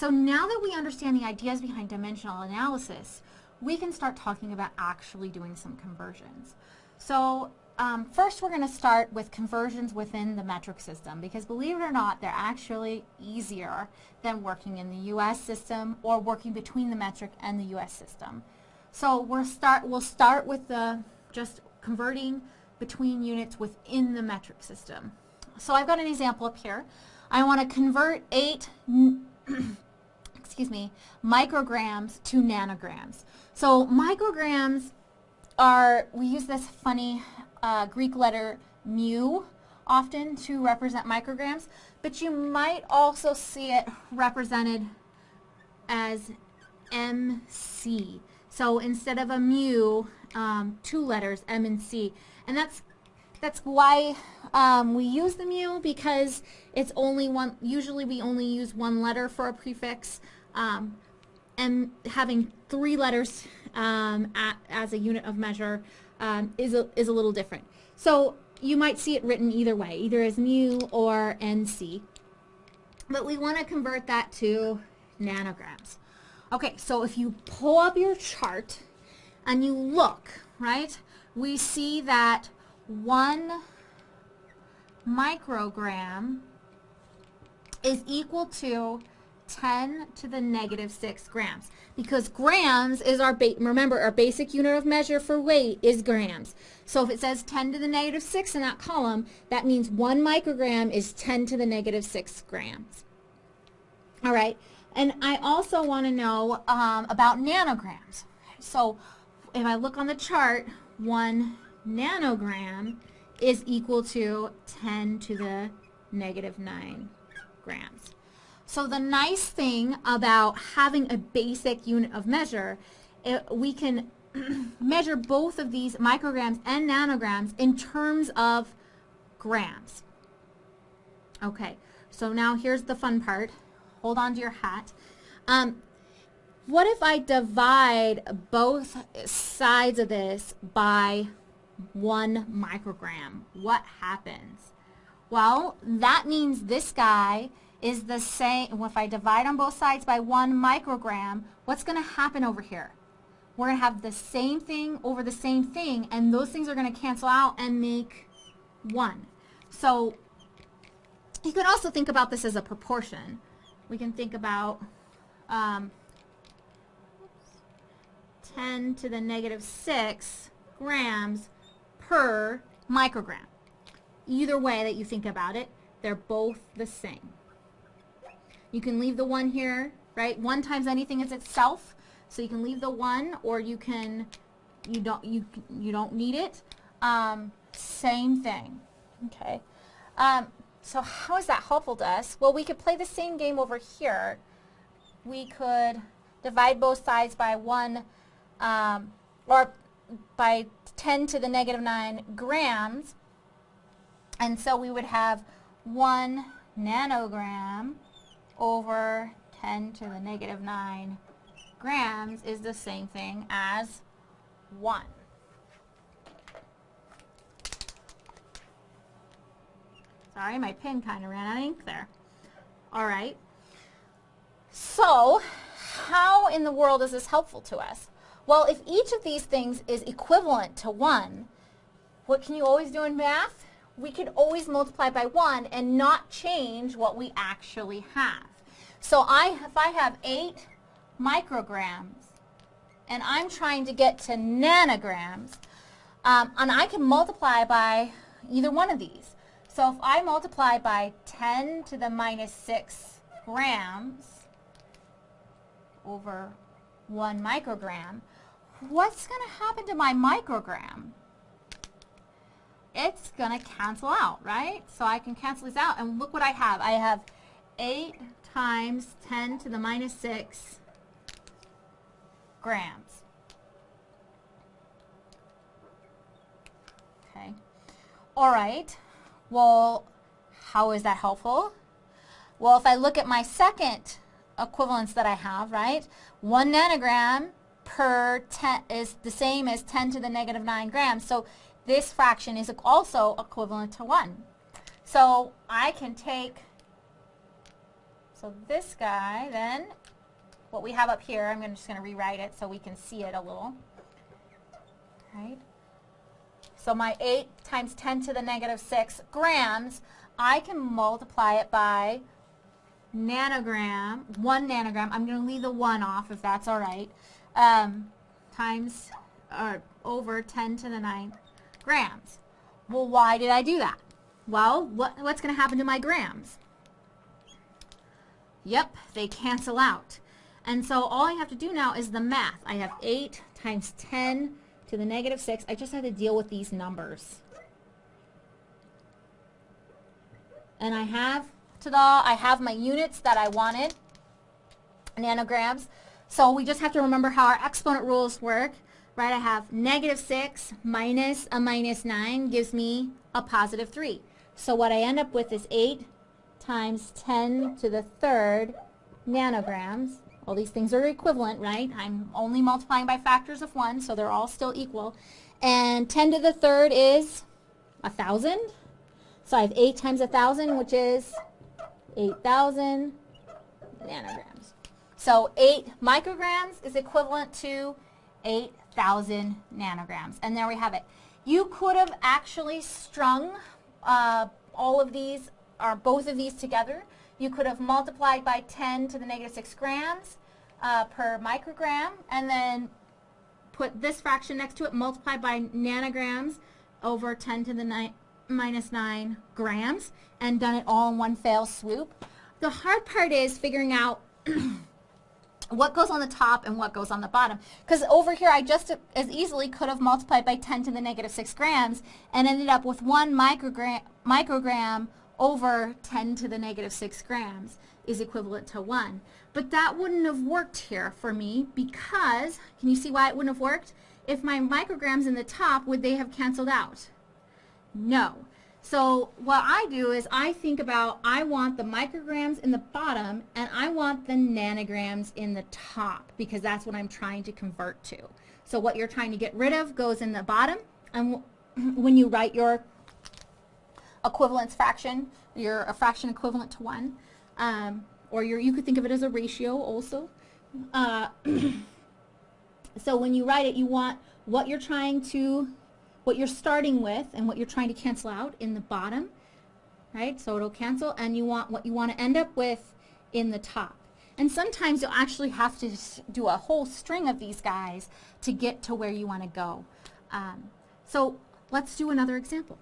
So now that we understand the ideas behind dimensional analysis, we can start talking about actually doing some conversions. So um, first we're going to start with conversions within the metric system because believe it or not, they're actually easier than working in the U.S. system or working between the metric and the U.S. system. So we'll start, we'll start with the just converting between units within the metric system. So I've got an example up here. I want to convert 8 excuse me, micrograms to nanograms. So micrograms are, we use this funny uh, Greek letter mu often to represent micrograms, but you might also see it represented as MC. So instead of a mu, um, two letters, M and C. And that's that's why um, we use the mu because it's only one, usually we only use one letter for a prefix. Um, and having three letters um, at, as a unit of measure um, is, a, is a little different. So you might see it written either way, either as mu or MC. But we want to convert that to nanograms. Okay, so if you pull up your chart and you look, right, we see that one microgram is equal to 10 to the negative 6 grams because grams is our, remember, our basic unit of measure for weight is grams. So if it says 10 to the negative 6 in that column, that means 1 microgram is 10 to the negative 6 grams. All right, and I also want to know um, about nanograms. So if I look on the chart, 1 nanogram is equal to 10 to the negative 9 grams. So the nice thing about having a basic unit of measure, it, we can measure both of these micrograms and nanograms in terms of grams. Okay, so now here's the fun part. Hold on to your hat. Um, what if I divide both sides of this by one microgram? What happens? Well, that means this guy is the same, if I divide on both sides by one microgram, what's going to happen over here? We're going to have the same thing over the same thing, and those things are going to cancel out and make 1. So you can also think about this as a proportion. We can think about um, 10 to the negative 6 grams per microgram. Either way that you think about it, they're both the same. You can leave the 1 here, right? 1 times anything is itself, so you can leave the 1 or you can, you don't, you, you don't need it. Um, same thing, okay? Um, so how is that helpful to us? Well, we could play the same game over here. We could divide both sides by 1, um, or by 10 to the negative 9 grams, and so we would have 1 nanogram over 10 to the negative 9 grams is the same thing as 1. Sorry, my pen kind of ran out of ink there. All right. So, how in the world is this helpful to us? Well, if each of these things is equivalent to 1, what can you always do in math? We could always multiply by 1 and not change what we actually have. So I, if I have 8 micrograms and I'm trying to get to nanograms, um, and I can multiply by either one of these. So if I multiply by 10 to the minus 6 grams over 1 microgram, what's going to happen to my microgram? It's going to cancel out, right? So I can cancel these out, and look what I have. I have 8 times 10 to the minus 6 grams. Okay. All right. Well, how is that helpful? Well, if I look at my second equivalence that I have, right, 1 nanogram per 10 is the same as 10 to the negative 9 grams. So this fraction is also equivalent to 1. So I can take So this guy then, what we have up here, I'm just going to rewrite it so we can see it a little. Right? So my 8 times 10 to the negative 6 grams, I can multiply it by nanogram, 1 nanogram. I'm going to leave the 1 off if that's all right. Um, times, or over 10 to the 9 grams. Well, why did I do that? Well, what, what's going to happen to my grams? Yep, they cancel out. And so all I have to do now is the math. I have 8 times 10 to the negative 6. I just have to deal with these numbers. And I have, ta-da, I have my units that I wanted, nanograms. So we just have to remember how our exponent rules work, right? I have negative 6 minus a minus 9 gives me a positive 3. So what I end up with is 8 times 10 to the third nanograms. All these things are equivalent, right? I'm only multiplying by factors of 1, so they're all still equal. And 10 to the third is 1,000. So I have 8 times 1,000, which is 8,000 nanograms. So 8 micrograms is equivalent to 8,000 nanograms. And there we have it. You could have actually strung uh, all of these, or both of these together. You could have multiplied by 10 to the negative 6 grams uh, per microgram, and then put this fraction next to it, multiply by nanograms over 10 to the 9, minus 9 grams, and done it all in one fell swoop. The hard part is figuring out what goes on the top and what goes on the bottom. Because over here, I just as easily could have multiplied by 10 to the negative 6 grams and ended up with 1 microgram, microgram over 10 to the negative 6 grams is equivalent to 1. But that wouldn't have worked here for me because, can you see why it wouldn't have worked? If my micrograms in the top, would they have canceled out? No. So what I do is I think about, I want the micrograms in the bottom and I want the nanograms in the top because that's what I'm trying to convert to. So what you're trying to get rid of goes in the bottom and when you write your equivalence fraction, your a fraction equivalent to 1, um, or you could think of it as a ratio also. Uh, so when you write it, you want what you're trying to, what you're starting with and what you're trying to cancel out in the bottom, right? So it'll cancel, and you want what you want to end up with in the top. And sometimes you'll actually have to do a whole string of these guys to get to where you want to go. Um, so let's do another example.